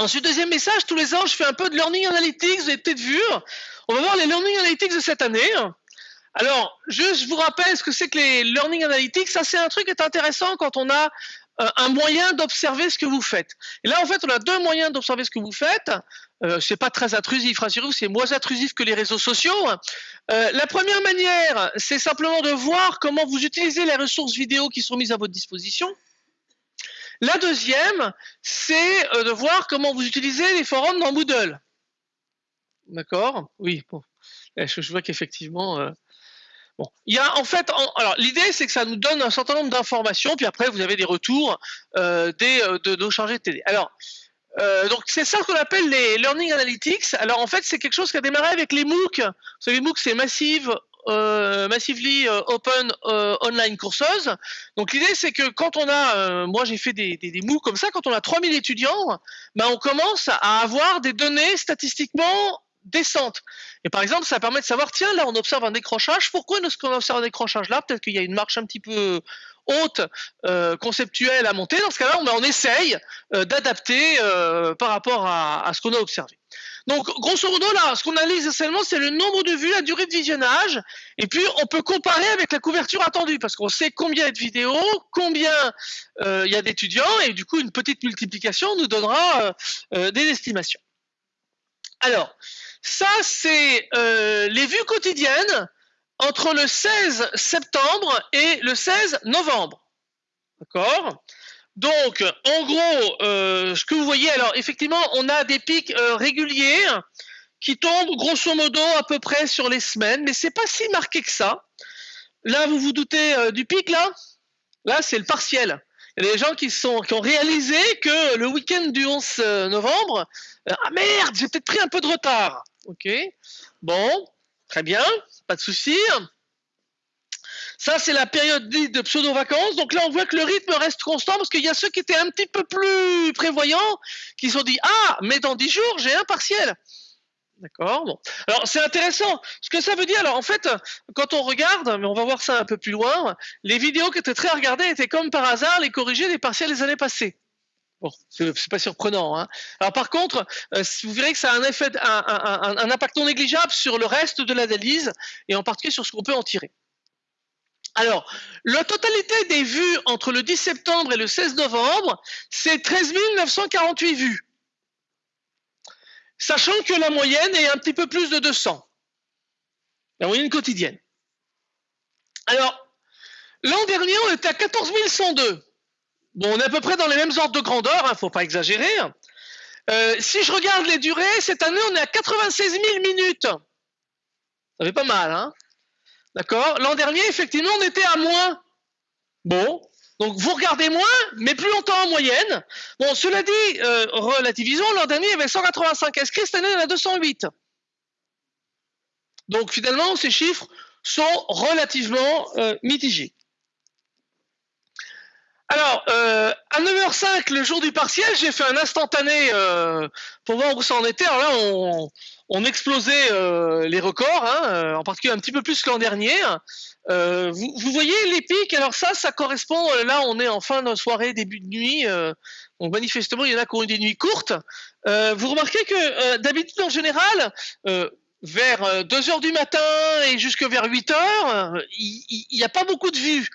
Ensuite, deuxième message, tous les ans, je fais un peu de Learning Analytics, vous avez peut-être vu. On va voir les Learning Analytics de cette année. Alors, je vous rappelle ce que c'est que les Learning Analytics. Ça, c'est un truc qui est intéressant quand on a euh, un moyen d'observer ce que vous faites. Et là, en fait, on a deux moyens d'observer ce que vous faites. Euh, c'est pas très intrusif, rassurez-vous, c'est moins intrusif que les réseaux sociaux. Euh, la première manière, c'est simplement de voir comment vous utilisez les ressources vidéo qui sont mises à votre disposition. La deuxième, c'est euh, de voir comment vous utilisez les forums dans Moodle. D'accord? Oui, bon. Eh, je, vois qu'effectivement, euh, bon, il y a en fait, alors l'idée c'est que ça nous donne un certain nombre d'informations, puis après vous avez des retours euh, de nos chargés de télé. Alors, donc c'est ça qu'on appelle les Learning Analytics. Alors en fait, c'est quelque chose qui a démarré avec les MOOC. Vous savez, MOOC c'est Massive euh, Massively euh, Open euh, Online Courses. Donc l'idée c'est que quand on a, moi j'ai fait des, des, comme ça, quand on a 3000 étudiants, ben on commence à avoir des données statistiquement décentes. Et par exemple, ça permet de savoir, tiens, là on observe un décrochage, pourquoi est-ce qu'on observe un décrochage là? Peut-être qu'il y a une marche un petit peu haute, conceptuelle à monter. Dans ce cas-là, on, essaye d'adapter par rapport à ce qu'on a observé. Donc, grosso modo, là, ce qu'on analyse essentiellement, c'est le nombre de vues, la durée de visionnage, et puis on peut comparer avec la couverture attendue, parce qu'on sait combien il y a de vidéos, combien euh, il y a d'étudiants, et du coup, une petite multiplication nous donnera euh, euh, des estimations. Alors, ça, c'est les vues quotidiennes entre le 16 septembre et le 16 novembre. D'accord? Donc, en gros, euh, ce que vous voyez, alors effectivement, on a des pics euh, réguliers qui tombent grosso modo à peu près sur les semaines, mais c'est pas si marqué que ça. Là, vous vous doutez euh, du pic, là? Là, c'est le partiel. Il y a des gens qui, ont réalisé que le week-end du 11 novembre, ah merde, j'ai peut-être pris un peu de retard. Ok, bon, très bien, pas de souci. Ça, c'est la période de pseudo-vacances. Donc là, on voit que le rythme reste constant parce qu'il y a ceux qui étaient un petit peu plus prévoyants qui se sont dit Ah, mais dans 10 jours, j'ai un partiel. D'accord Bon. Alors, c'est intéressant. Ce que ça veut dire, alors en fait, quand on regarde, mais on va voir ça un peu plus loin, les vidéos qui étaient très regardées étaient comme par hasard les corrigés des partiels des années passées. Bon, c'est pas surprenant. Hein. Alors par contre, euh, vous verrez que ça a un effet, un impact non négligeable sur le reste de l'analyse et en particulier sur ce qu'on peut en tirer. Alors, la totalité des vues entre le 10 septembre et le 16 novembre, c'est 13 948 vues. Sachant que la moyenne est un petit peu plus de 200. La moyenne quotidienne. Alors, l'an dernier, on était à 14 102. Bon, on est à peu près dans les mêmes ordres de grandeur, il hein, ne faut pas exagérer. Euh, si je regarde les durées, cette année, on est à 96 000 minutes. Ça fait pas mal, hein D'accord? L'an dernier, effectivement, on était à moins. Bon. Donc vous regardez moins, mais plus longtemps en moyenne. Bon, cela dit, euh, relativisons, l'an dernier, il y avait 185 inscrits, cette année, il y en a 208. Donc finalement, ces chiffres sont relativement euh, mitigés. Alors, euh, à 9h05, le jour du partiel, j'ai fait un instantané pour voir où ça en était. Alors là, on, on explosait euh, les records, hein, euh, en particulier un petit peu plus que l'an dernier. Euh, vous, voyez les pics, alors ça, ça correspond, là on est en fin de soirée, début de nuit, donc manifestement il y en a qui ont eu des nuits courtes. vous remarquez que d'habitude en général, vers 2 heures du matin et jusque vers 8 heures, il n'y a pas beaucoup de vues.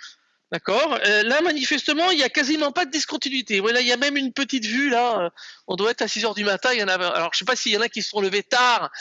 D'accord. Euh, là, manifestement, il n'y a quasiment pas de discontinuité. Voilà, il y a même une petite vue là. Euh, on doit être à 6 heures du matin. Il y en a. Alors, je sais pas s'il y en a qui se sont levés tard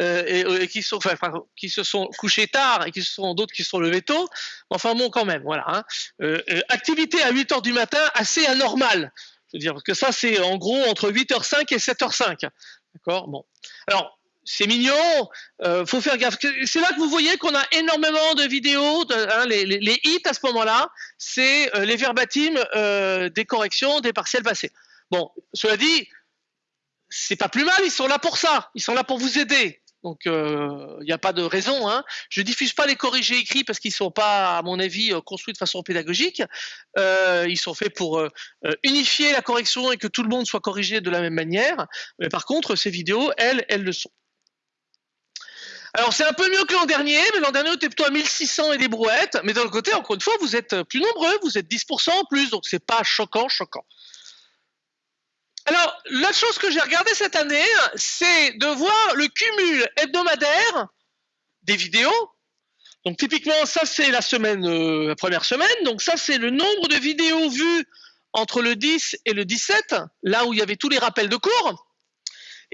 euh, et, qui se sont couchés tard et qui sont d'autres qui se sont levés tôt. Enfin bon, quand même, voilà. Hein. activité à 8 heures du matin, assez anormale. Je veux dire parce que ça, c'est en gros entre 8h05 et 7h05. D'accord. Bon. Alors, c'est mignon, euh, faut faire gaffe. C'est là que vous voyez qu'on a énormément de vidéos, hein, les, hits à ce moment-là, c'est euh, les verbatims euh, des corrections des partiels passés. Bon, cela dit, c'est pas plus mal, ils sont là pour ça, ils sont là pour vous aider. Donc il n'y a pas de raison. Hein. Je diffuse pas les corrigés écrits parce qu'ils sont pas, à mon avis, construits de façon pédagogique. ils sont faits pour unifier la correction et que tout le monde soit corrigé de la même manière. Mais par contre, ces vidéos, elles, elles le sont. Alors c'est un peu mieux que l'an dernier, mais l'an dernier on était plutôt à 1600 et des brouettes. Mais d'un côté, encore une fois, vous êtes plus nombreux, vous êtes 10% en plus, donc c'est pas choquant, choquant. Alors, la chose que j'ai regardé cette année, c'est de voir le cumul hebdomadaire des vidéos. Donc, typiquement, ça, c'est la semaine, euh, la première semaine. Donc, ça, c'est le nombre de vidéos vues entre le 10 et le 17, là où il y avait tous les rappels de cours.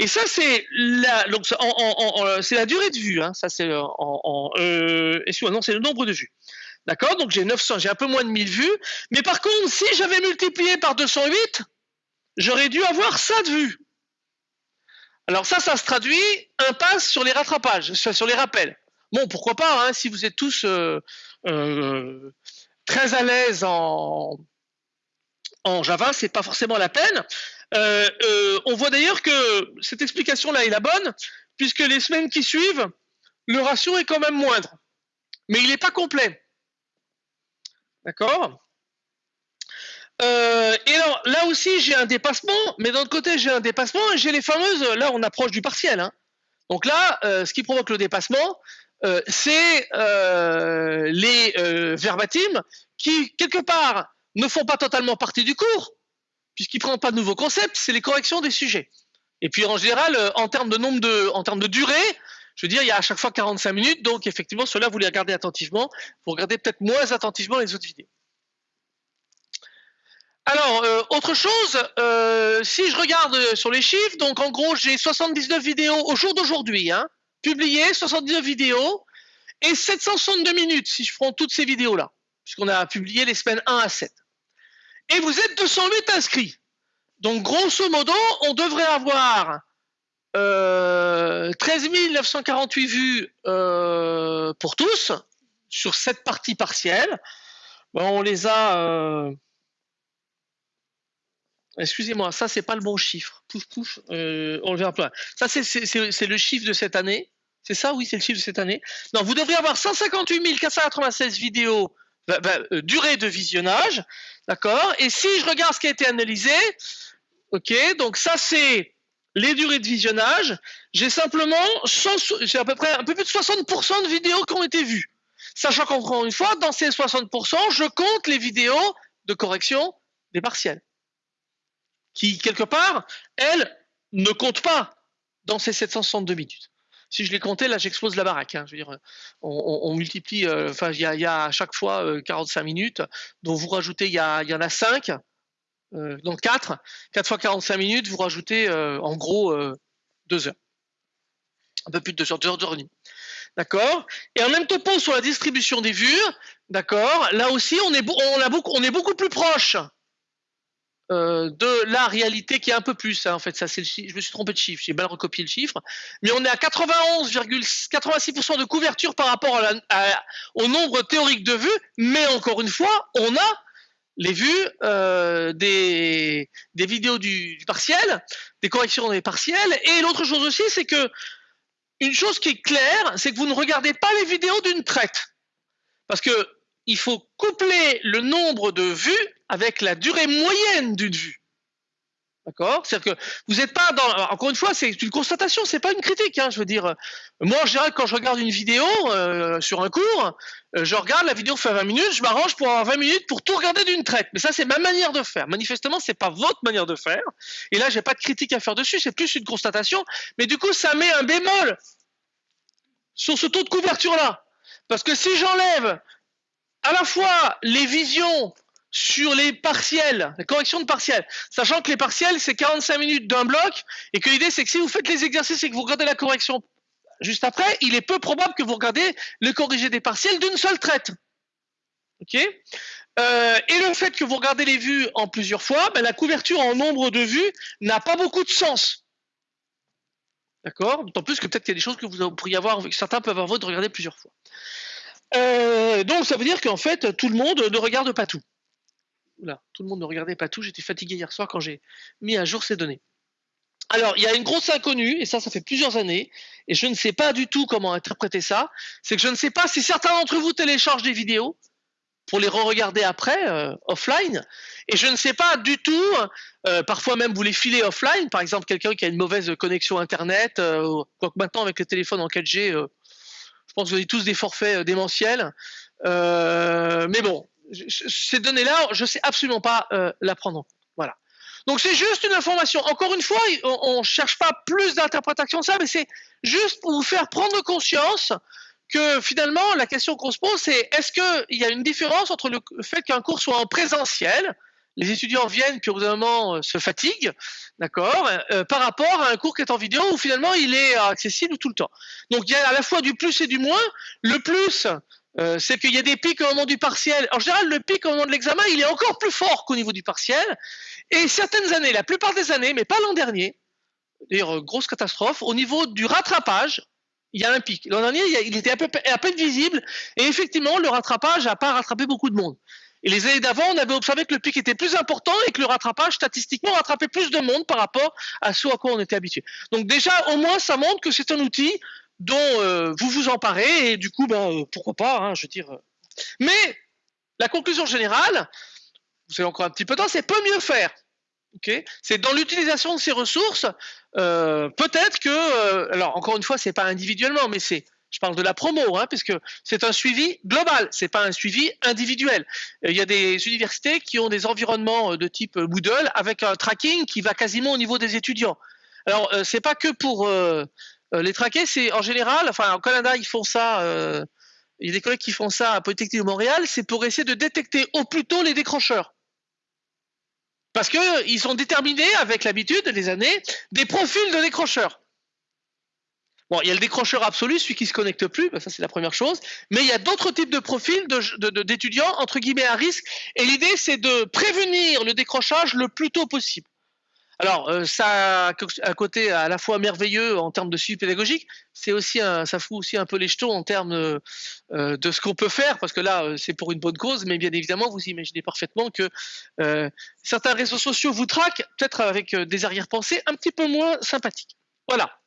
Et ça, c'est la, donc, c'est la durée de vue. Hein. Ça, c'est euh, non, c'est le nombre de vues. D'accord? Donc, j'ai 900, j'ai un peu moins de 1000 vues. Mais par contre, si j'avais multiplié par 208, j'aurais dû avoir ça de vues. Alors ça, ça se traduit impasse sur les rattrapages, sur les rappels. Bon, pourquoi pas, hein, si vous êtes tous euh, euh, très à l'aise en, en Java, c'est pas forcément la peine. Euh, euh, on voit d'ailleurs que cette explication-là est la bonne, puisque les semaines qui suivent, le ratio est quand même moindre. Mais il n'est pas complet. D'accord? Euh, et alors, là aussi, j'ai un dépassement, mais d'un côté, j'ai un dépassement et j'ai les fameuses. Là, on approche du partiel. Hein. Donc là, ce qui provoque le dépassement, c'est les verbatims qui, quelque part, ne font pas totalement partie du cours, puisqu'ils ne prennent pas de nouveaux concepts, c'est les corrections des sujets. Et puis en général, euh, en termes de nombre de, en termes de durée, je veux dire, il y a à chaque fois 45 minutes, donc effectivement, cela vous les regardez attentivement. Vous regardez peut-être moins attentivement les autres vidéos. Alors, euh, autre chose, euh, si je regarde sur les chiffres, donc en gros, j'ai 79 vidéos au jour d'aujourd'hui, hein, publiées, 79 vidéos, et 762 minutes si je prends toutes ces vidéos-là, puisqu'on a publié les semaines 1 à 7 et vous êtes 208 inscrits. Donc, grosso modo, on devrait avoir euh, 13 948 vues euh, pour tous sur cette partie partielle. On les a. Euh... Excusez-moi, ça c'est pas le bon chiffre. Pouf pouf, euh, on le verra pas. Ça c'est le chiffre de cette année. C'est ça, oui, c'est le chiffre de cette année. Non, vous devriez avoir 158 496 vidéos bah, bah, euh, durée de visionnage, d'accord Et si je regarde ce qui a été analysé, ok, donc ça c'est les durées de visionnage, j'ai simplement, j'ai à peu près un peu plus de 60% de vidéos qui ont été vues. Sachant qu'encore une fois, dans ces 60%, je compte les vidéos de correction des partiels. Qui, quelque part, elles, ne comptent pas dans ces 762 minutes si je les comptais, là, j'explose la baraque. Hein. Je veux dire, on, multiplie, euh, enfin, il y, a, à chaque fois 45 euh, minutes, donc vous rajoutez, il y, y en a 5, euh, donc 4, 4 fois 45 minutes, vous rajoutez en gros 2 heures. Un peu plus de 2 heures, 2 heures, 2 heures. D'accord? Et en même topo sur la distribution des vues, d'accord? Là aussi, on est, on, a beaucoup, on est beaucoup plus proche euh, de la réalité qui est un peu plus. Hein, en fait, ça c'est Je me suis trompé de chiffre, j'ai mal recopié le chiffre, mais on est à 91,86% de couverture par rapport au nombre théorique de vues. Mais encore une fois, on a les vues euh, des, vidéos du, du, partiel, des corrections des partiels. Et l'autre chose aussi, c'est que une chose qui est claire, c'est que vous ne regardez pas les vidéos d'une traite, parce que il faut coupler le nombre de vues avec la durée moyenne d'une vue. D'accord? C'est-à-dire que vous n'êtes pas dans. Encore une fois, c'est une constatation, c'est pas une critique. Hein, je veux dire, moi en général, quand je regarde une vidéo euh, sur un cours, euh, je regarde la vidéo fait 20 minutes, je m'arrange pour avoir 20 minutes pour tout regarder d'une traite. Mais ça, c'est ma manière de faire. Manifestement, c'est pas votre manière de faire. Et là, j'ai pas de critique à faire dessus, c'est plus une constatation. Mais du coup, ça met un bémol sur ce taux de couverture là, parce que si j'enlève à la fois les visions sur les partiels, la correction de partiels, sachant que les partiels, c'est 45 minutes d'un bloc, et que l'idée, c'est que si vous faites les exercices et que vous regardez la correction juste après, il est peu probable que vous regardez le corrigé des partiels d'une seule traite. Ok? Euh, Et le fait que vous regardez les vues en plusieurs fois, ben, la couverture en nombre de vues n'a pas beaucoup de sens. D'accord? D'autant plus que peut-être qu'il y a des choses que vous pourriez avoir, certains peuvent avoir de regarder plusieurs fois. Euh, donc ça veut dire qu'en fait, tout le monde ne regarde pas tout. Tout le monde ne regardait pas tout. J'étais fatigué hier soir quand j'ai mis à jour ces données. Alors, il y a une grosse inconnue, et ça, ça fait plusieurs années, et je ne sais pas du tout comment interpréter ça. C'est que je ne sais pas si certains d'entre vous téléchargent des vidéos pour les re-regarder après, euh, offline, et je ne sais pas du tout, euh, parfois même vous les filez offline, par exemple quelqu'un qui a une mauvaise connexion Internet, euh, quoique maintenant avec le téléphone en 4G, je pense que vous avez tous des forfaits démentiels. mais bon, ces données-là, je ne sais absolument pas euh, la prendre. Voilà. Donc c'est juste une information. Encore une fois, on ne cherche pas plus d'interprétation que ça, mais c'est juste pour vous faire prendre conscience que finalement, la question qu'on se pose, c'est est-ce qu'il y a une différence entre le fait qu'un cours soit en présentiel, les étudiants viennent puis au bout d'un moment euh, se fatiguent, d'accord, euh, par rapport à un cours qui est en vidéo où finalement il est accessible tout le temps. Donc il y a à la fois du plus et du moins. Le plus, euh, c'est qu'il y a des pics au moment du partiel. En général, le pic au moment de l'examen, il est encore plus fort qu'au niveau du partiel. Et certaines années, la plupart des années, mais pas l'an dernier, d'ailleurs grosse catastrophe, au niveau du rattrapage, il y a un pic. L'an dernier, il était à peine visible, et effectivement, le rattrapage n'a pas rattrapé beaucoup de monde. Et les années d'avant, on avait observé que le pic était plus important et que le rattrapage, statistiquement, rattrapait plus de monde par rapport à ce à quoi on était habitué. Donc déjà, au moins, ça montre que c'est un outil dont euh, vous vous emparez et du coup, ben, euh, pourquoi pas, hein, je veux dire. Euh. Mais la conclusion générale, vous avez encore un petit peu de temps, c'est peut mieux faire. C'est dans l'utilisation de ces ressources, peut-être que, alors encore une fois, c'est pas individuellement, mais c'est je parle de la promo, hein, puisque c'est un suivi global, c'est pas un suivi individuel. Il y a des universités qui ont des environnements de type Moodle avec un tracking qui va quasiment au niveau des étudiants. Alors c'est pas que pour les traquer, c'est en général, enfin au Canada ils font ça. il y a des collègues qui font ça à Polytechnique de Montréal, c'est pour essayer de détecter au plus tôt les décrocheurs. Parce qu'ils sont déterminés, avec l'habitude, les années, des profils de décrocheurs. Bon, il y a le décrocheur absolu, celui qui se connecte plus, ben, ça c'est la première chose. Mais il y a d'autres types de profils d'étudiants entre guillemets à risque. Et l'idée c'est de prévenir le décrochage le plus tôt possible. Alors euh, ça a un côté à la fois merveilleux en termes de suivi pédagogique, c'est aussi un, ça fout aussi un peu les jetons en termes de, euh, de ce qu'on peut faire parce que là euh, c'est pour une bonne cause, mais bien évidemment vous imaginez parfaitement que certains réseaux sociaux vous traquent peut-être avec des arrière-pensées un petit peu moins sympathiques. Voilà.